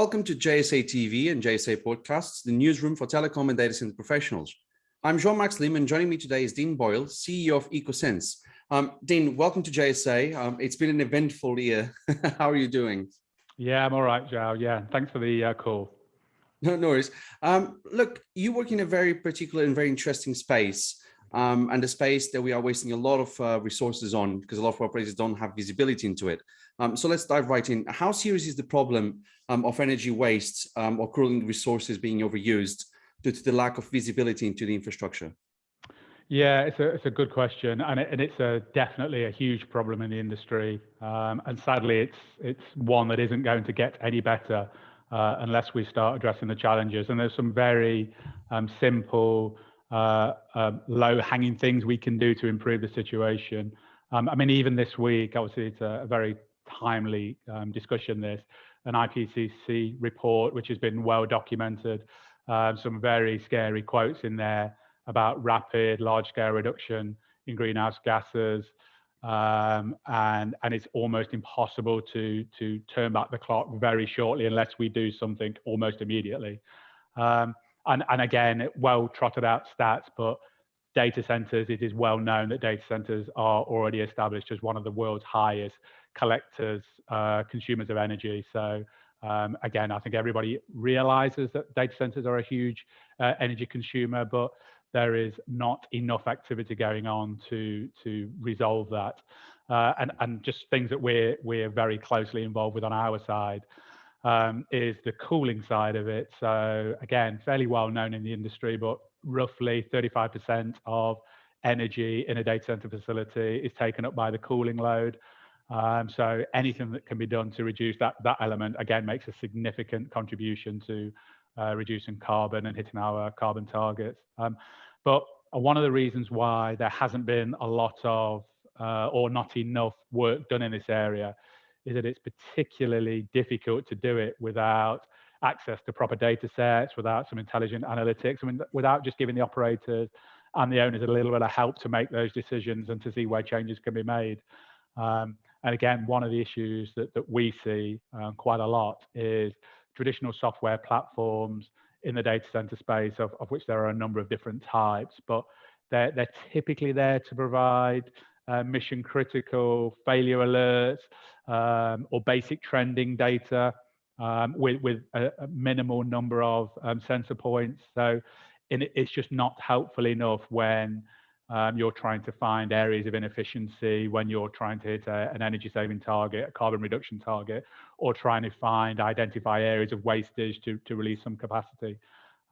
Welcome to JSA TV and JSA Podcasts, the newsroom for telecom and data center professionals. I'm Jean-Max Lim and joining me today is Dean Boyle, CEO of EkkoSense. Um, Dean, welcome to JSA. Um, it's been an eventful year. How are you doing? Yeah, I'm all right, Joe. Yeah, thanks for the uh, call. No, no worries. Um, look, you work in a very particular and very interesting space um, and a space that we are wasting a lot of uh, resources on because a lot of operators don't have visibility into it. Um, so let's dive right in. How serious is the problem um, of energy waste um, or cooling resources being overused due to the lack of visibility into the infrastructure? Yeah, it's a, it's a good question, and, it, and it's a, definitely a huge problem in the industry. Um, and sadly, it's it's one that isn't going to get any better uh, unless we start addressing the challenges. And there's some very um, simple, uh, uh, low-hanging things we can do to improve the situation. Um, I mean, even this week, obviously, it's a, a very timely um, discussion. This an IPCC report, which has been well documented, um, some very scary quotes in there about rapid, large-scale reduction in greenhouse gases, um, and and it's almost impossible to to turn back the clock very shortly unless we do something almost immediately. Um, and and again, well trotted out stats, but data centers, it is well known that data centers are already established as one of the world's highest collectors, uh, consumers of energy. So um, again, I think everybody realizes that data centers are a huge uh, energy consumer, but there is not enough activity going on to to resolve that. Uh, and and just things that we're we're very closely involved with on our side um, is the cooling side of it. So again, fairly well known in the industry, but roughly 35% of energy in a data center facility is taken up by the cooling load. Um, so anything that can be done to reduce that, that element, again, makes a significant contribution to uh, reducing carbon and hitting our carbon targets. Um, but one of the reasons why there hasn't been a lot of uh, or not enough work done in this area is that it's particularly difficult to do it without access to proper data sets, without some intelligent analytics, I mean, without just giving the operators and the owners a little bit of help to make those decisions and to see where changes can be made. Um, and again, one of the issues that, that we see um, quite a lot is traditional software platforms in the data center space, of, of which there are a number of different types, but they're, they're typically there to provide uh, mission critical failure alerts um, or basic trending data um, with, with a, a, minimal number of um, sensor points. So it, it's just not helpful enough when um, you're trying to find areas of inefficiency when you're trying to hit a, an energy saving target, a carbon reduction target, or trying to find, identify areas of wastage to, to release some capacity.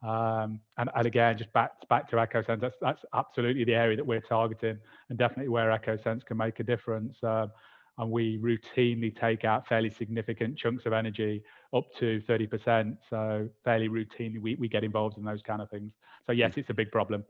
Um, and, and, again, just back, back to EkkoSense, that's, that's absolutely the area that we're targeting and definitely where EkkoSense can make a difference. Um, and we routinely take out fairly significant chunks of energy up to 30%. So fairly routinely, we, we get involved in those kind of things. So yes, it's a big problem.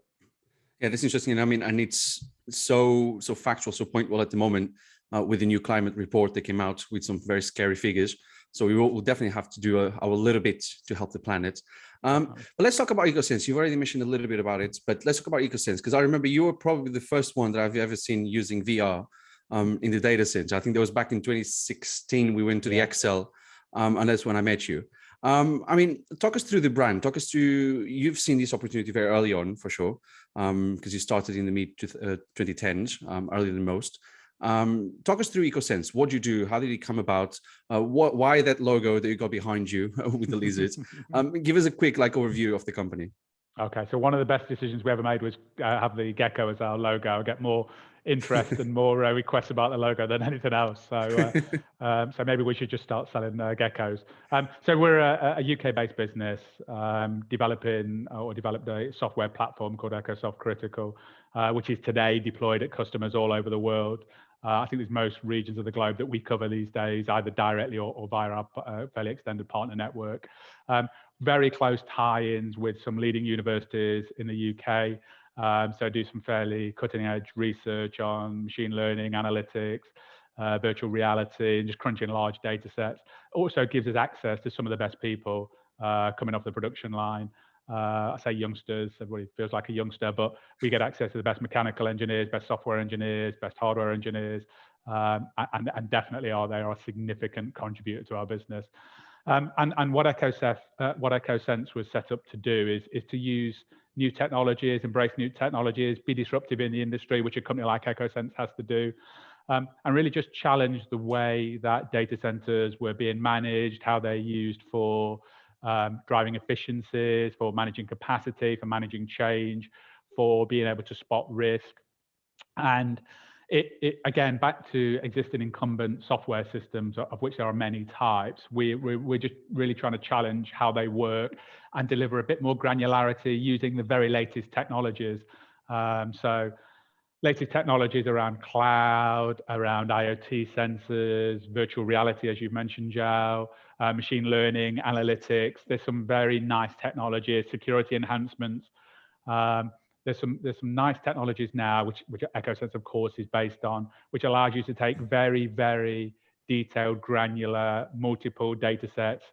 Yeah, that's interesting. And I mean, and it's so so factual, so point well at the moment uh, with the new climate report that came out with some very scary figures. So we will we'll definitely have to do a, our little bit to help the planet. Um, but let's talk about EkkoSense. You've already mentioned a little bit about it, but let's talk about EkkoSense because I remember you were probably the first one that I've ever seen using VR um, in the data center. I think that was back in 2016. We went to the ExCeL, um, and that's when I met you. Um, I mean, talk us through the brand. Talk us through, you've seen this opportunity very early on for sure, because um, you started in the mid uh, 2010s, um, earlier than most. Um, talk us through EkkoSense. What do you do? How did it come about? Uh, what, why that logo that you got behind you with the lizards? Um, give us a quick like overview of the company. Okay, so one of the best decisions we ever made was uh, have the gecko as our logo. Get more interest and more uh, requests about the logo than anything else. So, uh, um, so maybe we should just start selling uh, geckos. Um, so we're a, a UK-based business um, developing uh, or developed a software platform called EkkoSoft Critical, uh, which is today deployed at customers all over the world. Uh, I think there's most regions of the globe that we cover these days, either directly or, or via our fairly extended partner network. Um, very close tie-ins with some leading universities in the UK. Um, so I do some fairly cutting edge research on machine learning, analytics, uh, virtual reality, and just crunching large data sets. Also gives us access to some of the best people uh, coming off the production line. Uh, I say youngsters, everybody feels like a youngster, but we get access to the best mechanical engineers, best software engineers, best hardware engineers, um, and, and definitely are they are a significant contributor to our business. Um, and, and what, EkkoSense, uh, what EkkoSense was set up to do is, is to use new technologies, embrace new technologies, be disruptive in the industry, which a company like EkkoSense has to do, um, and really just challenge the way that data centers were being managed, how they're used for um, driving efficiencies, for managing capacity, for managing change, for being able to spot risk. And it, it, again, back to existing incumbent software systems, of which there are many types, we, we, we're just really trying to challenge how they work and deliver a bit more granularity using the very latest technologies. Um, so latest technologies around cloud, around IoT sensors, virtual reality, as you mentioned, Joe, uh, machine learning, analytics. There's some very nice technologies, security enhancements. Um, there's some there's some nice technologies now, which which EkkoSense of course is based on, which allows you to take very very detailed, granular, multiple data sets,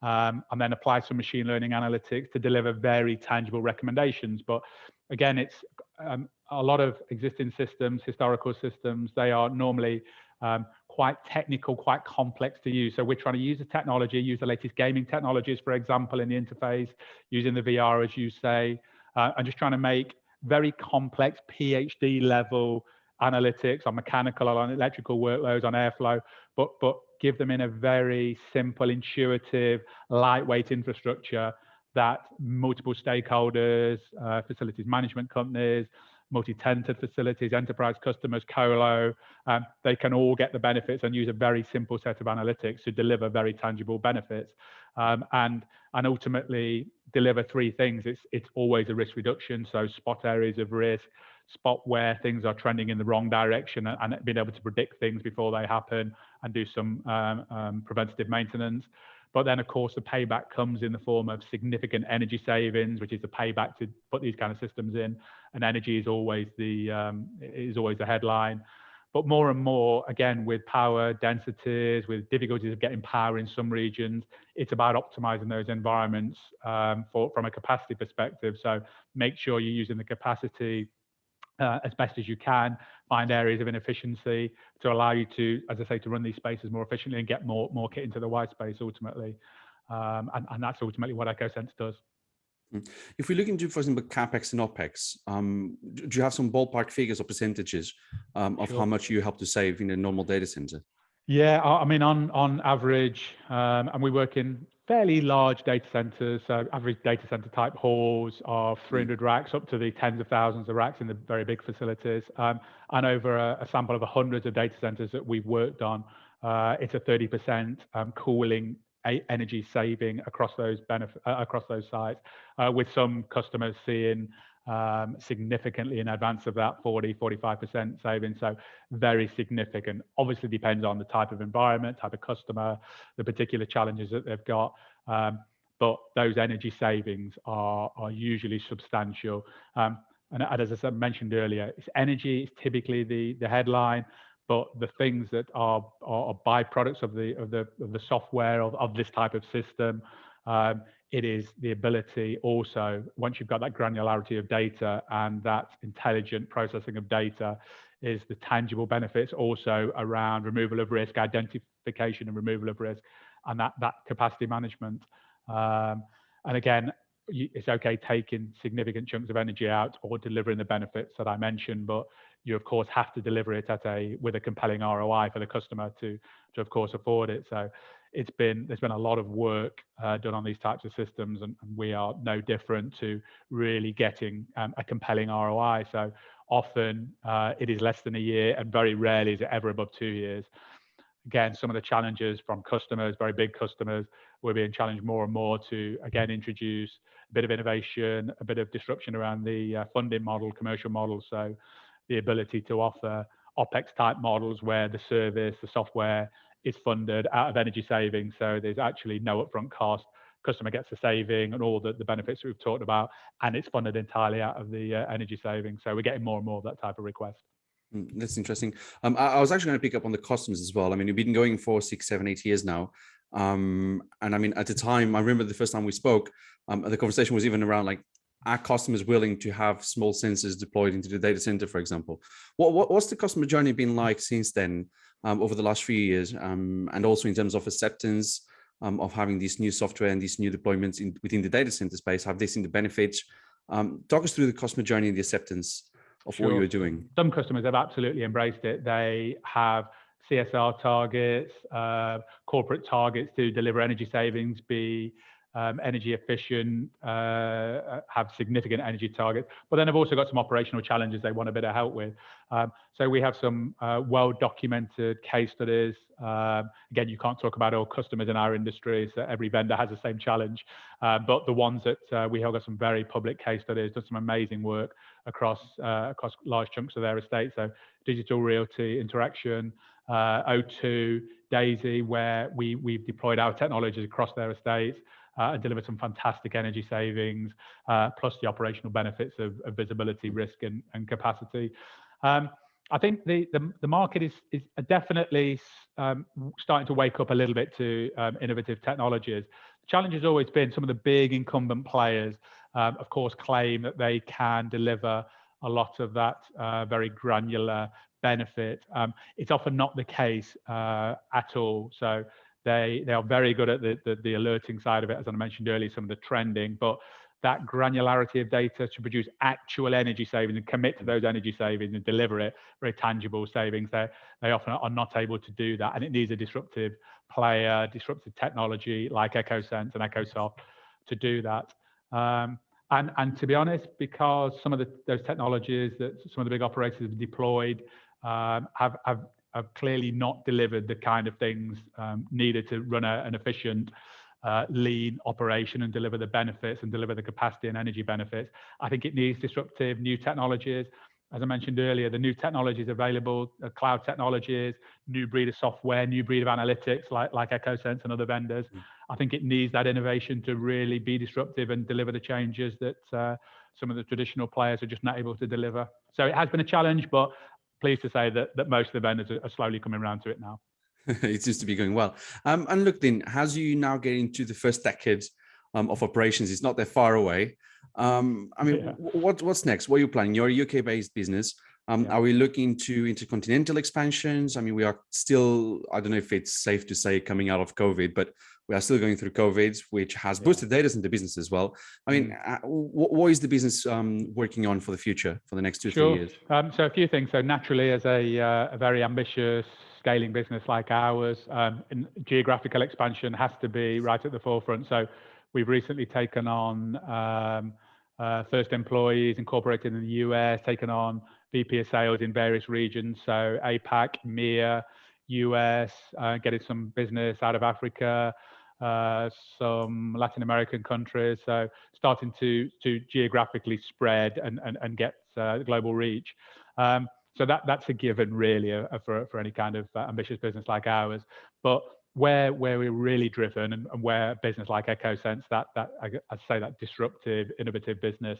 um, and then apply some machine learning analytics to deliver very tangible recommendations. But again, it's um, a lot of existing systems, historical systems. They are normally um, quite technical, quite complex to use. So we're trying to use the technology, use the latest gaming technologies, for example, in the interface, using the VR, as you say, uh, and just trying to make very complex PhD level analytics on mechanical on electrical workloads on airflow, but but give them in a very simple, intuitive, lightweight infrastructure that multiple stakeholders, uh, facilities management companies, multi-tenanted facilities, enterprise customers, colo, um, they can all get the benefits and use a very simple set of analytics to deliver very tangible benefits. Um, and, and ultimately deliver three things. It's, it's always a risk reduction. So spot areas of risk, spot where things are trending in the wrong direction and, and being able to predict things before they happen and do some um, um, preventative maintenance. But then, of course, the payback comes in the form of significant energy savings, which is the payback to put these kind of systems in. And energy is always the um, is always the headline. But more and more, again, with power densities, with difficulties of getting power in some regions, it's about optimizing those environments um, for, from a capacity perspective. So make sure you're using the capacity uh, as best as you can, find areas of inefficiency to allow you to, as I say, to run these spaces more efficiently and get more, more kit into the white space ultimately. Um, and, and that's ultimately what EkkoSense does. Mm. If we look into, for example, capex and opex, um, do you have some ballpark figures or percentages um, of sure. how much you help to save in a normal data center? Yeah, I mean, on on average, um, and we work in fairly large data centers. So average data center type halls of 300 mm. racks up to the tens of thousands of racks in the very big facilities, um, and over a, a, sample of hundreds of data centers that we've worked on. Uh, it's a 30% um, cooling energy saving across those benefit uh, across those sites, uh, with some customers seeing um, significantly in advance of that 40, 45% saving. So very significant. Obviously depends on the type of environment, type of customer, the particular challenges that they've got. Um, but those energy savings are, are usually substantial. Um, and as I mentioned earlier, it's energy is typically the, the headline, but the things that are, are, byproducts of the of the of the software of, of this type of system um, it is the ability also once you've got that granularity of data and that intelligent processing of data is the tangible benefits also around removal of risk identification and removal of risk and that that capacity management. Um, and again it's okay taking significant chunks of energy out or delivering the benefits that I mentioned, but you of course have to deliver it at a with a compelling ROI for the customer to to of course afford it. So it's been there's been a lot of work uh, done on these types of systems, and, and, we are no different to really getting um, a compelling ROI. So often uh, it is less than a year, and very rarely is it ever above two years. Again, some of the challenges from customers, very big customers, we're being challenged more and more to again introduce a bit of innovation, a bit of disruption around the uh, funding model, commercial model. So the ability to offer OPEX type models where the service, the software is funded out of energy savings. So there's actually no upfront cost. Customer gets the saving and all the, the benefits we've talked about, and it's funded entirely out of the uh, energy savings. So we're getting more and more of that type of request. Mm, that's interesting. Um, I, I, was actually going to pick up on the customers as well. I mean, we've been going for six, seven, eight years now. Um, and I mean, at the time, I remember the first time we spoke, um, the conversation was even around like, are customers willing to have small sensors deployed into the data center, for example? What, what what's the customer journey been like since then, um, over the last few years, um, and also in terms of acceptance? um, of having these new software and these new deployments in, within the data center space? Have they seen the benefits? Um, talk us through the customer journey and the acceptance of sure. what you're doing. Some customers have absolutely embraced it. They have CSR targets, uh, corporate targets to deliver energy savings, be um, energy efficient, uh, have significant energy targets, but then I've also got some operational challenges they want a bit of help with. Um, so we have some uh, well-documented case studies. Um, again, you can't talk about all customers in our industry, so every vendor has the same challenge. Uh, but the ones that uh, we have got some very public case studies, done some amazing work across uh, across large chunks of their estate. So digital realty, Interxion, uh, O2, Daisy, where we we've deployed our technologies across their estates uh, and deliver some fantastic energy savings, uh, plus the operational benefits of, of visibility, risk, and, and capacity. Um, I think the, the, the, market is, is definitely um, starting to wake up a little bit to um, innovative technologies. The challenge has always been some of the big incumbent players, um, of course, claim that they can deliver a lot of that uh, very granular benefit. Um, it's often not the case uh, at all. So they they are very good at the, the, the alerting side of it, as I mentioned earlier, some of the trending, but that granularity of data to produce actual energy savings and commit to those energy savings and deliver it, very tangible savings, they, they often are not able to do that. And it needs a disruptive player, disruptive technology like EkkoSense and EkkoSoft to do that. Um, and, and to be honest, because some of the, those technologies that some of the big operators have deployed um, have, have have clearly not delivered the kind of things um, needed to run a, an efficient, uh, lean operation and deliver the benefits and deliver the capacity and energy benefits. I think it needs disruptive new technologies. As I mentioned earlier, the new technologies available, uh, cloud technologies, new breed of software, new breed of analytics like, like EkkoSense and other vendors. Mm. I think it needs that innovation to really be disruptive and deliver the changes that uh, some of the traditional players are just not able to deliver. So it has been a challenge, but pleased to say that, that most of the vendors are slowly coming around to it now. it seems to be going well. Um, and look, then, as you now get into the first decade um, of operations, it's not that far away. Um, I mean, yeah. what, what's next? What are you planning? You're a UK-based business. Um, yeah. Are we looking to intercontinental expansions? I mean, we are still, I don't know if it's safe to say coming out of COVID, but we are still going through COVID, which has yeah. boosted data center business as well. I mean, mm. uh, what is the business um, working on for the future for the next two, sure. three years? Um, so a few things. So naturally, as a, uh, a very ambitious scaling business like ours, um, geographical expansion has to be right at the forefront. So we've recently taken on um, uh, first employees incorporated in the US, taken on VP of sales in various regions. So APAC, MEA, US, uh, getting some business out of Africa, uh, some Latin American countries. So starting to to geographically spread and and, and get uh, global reach. Um, so that that's a given really uh, for for any kind of uh, ambitious business like ours. But where where we're really driven and, and where a business like EkkoSense, that that I, I'd say that disruptive, innovative business,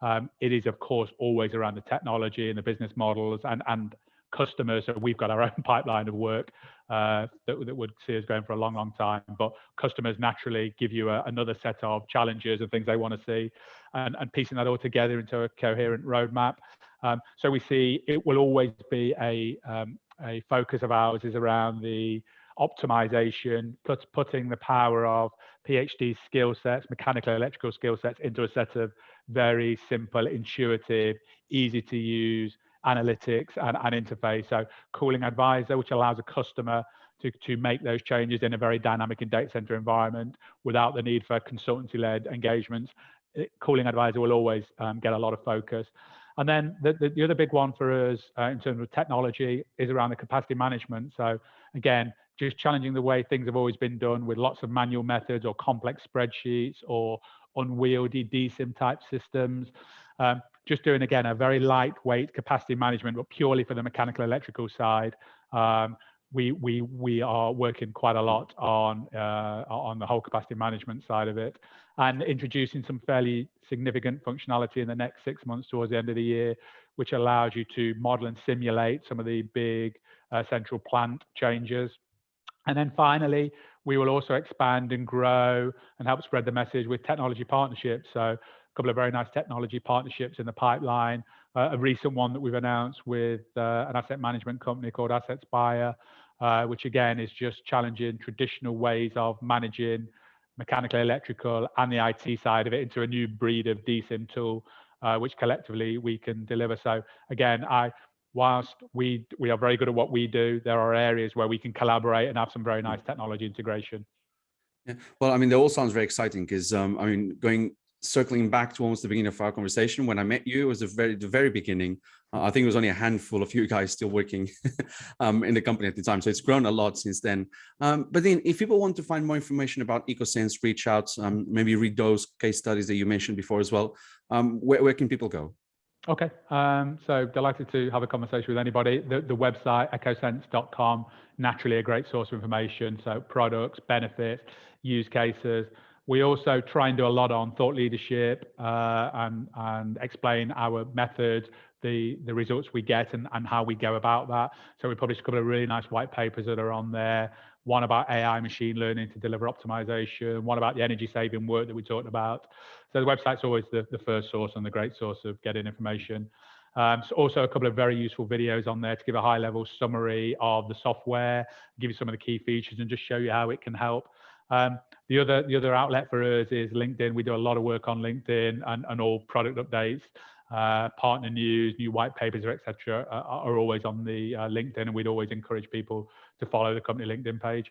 um, it is of course always around the technology and the business models and and customers. So we've got our own pipeline of work uh, that, that would see us going for a long, long time. But customers naturally give you a, another set of challenges and things they want to see, and, and piecing that all together into a coherent roadmap. Um, so we see it will always be a um, a focus of ours is around the optimization, put, putting the power of PhD skill sets, mechanical electrical skill sets into a set of very simple, intuitive, easy to use analytics and, and interface. So cooling advisor, which allows a customer to, to make those changes in a very dynamic and data center environment without the need for consultancy-led engagements. It, cooling advisor will always um, get a lot of focus. And then the, the, the other big one for us uh, in terms of technology is around the capacity management. So again, just challenging the way things have always been done with lots of manual methods or complex spreadsheets or unwieldy DCIM type systems. Um, just doing again a very lightweight capacity management, but purely for the mechanical electrical side. Um, we we we are working quite a lot on uh, on the whole capacity management side of it, and introducing some fairly significant functionality in the next six months towards the end of the year, which allows you to model and simulate some of the big uh, central plant changes. And then finally, we will also expand and grow and help spread the message with technology partnerships. So a couple of very nice technology partnerships in the pipeline. Uh, a recent one that we've announced with uh, an asset management company called AssetSpire, uh, which again is just challenging traditional ways of managing mechanical, electrical, and the IT side of it into a new breed of DCIM tool, uh, which collectively we can deliver. So again, I whilst we we are very good at what we do, there are areas where we can collaborate and have some very nice technology integration. Yeah. Well, I mean, they all sounds very exciting because um, I mean, going circling back to almost the beginning of our conversation, when I met you, it was the very the very beginning. Uh, I think it was only a handful of you guys still working um, in the company at the time. So it's grown a lot since then. Um, but then if people want to find more information about EkkoSense, reach out, um, maybe read those case studies that you mentioned before as well. Um, where, where can people go? Okay, um, so delighted to have a conversation with anybody. The, the website, ekkosense.com, naturally a great source of information. So products, benefits, use cases. We also try and do a lot on thought leadership uh, and, and explain our methods, the, the results we get and, and how we go about that. So we published a couple of really nice white papers that are on there. One about AI machine learning to deliver optimization, one about the energy saving work that we talked about. So the website's always the, the first source and the great source of getting information. Um, so also a couple of very useful videos on there to give a high level summary of the software, give you some of the key features and just show you how it can help. Um, the other the other outlet for us is LinkedIn. We do a lot of work on LinkedIn and, and all product updates, uh, partner news, new white papers, etc. Uh, are always on the uh, LinkedIn, and we'd always encourage people to follow the company LinkedIn page.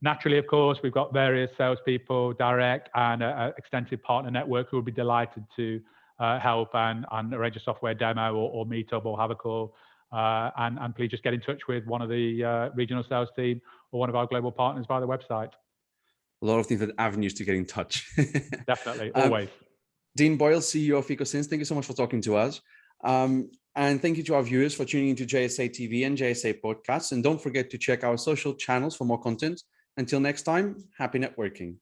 Naturally, of course, we've got various salespeople, direct and an extensive partner network who will be delighted to uh, help and, and arrange a software demo or, or meet up or have a call. Uh, and, and please just get in touch with one of the uh, regional sales team or one of our global partners via the website a lot of different avenues to get in touch. Definitely, um, always. Um, Dean Boyle, CEO of EkkoSense, thank you so much for talking to us. Um, and thank you to our viewers for tuning into JSA TV and JSA podcasts. And don't forget to check our social channels for more content. Until next time, happy networking.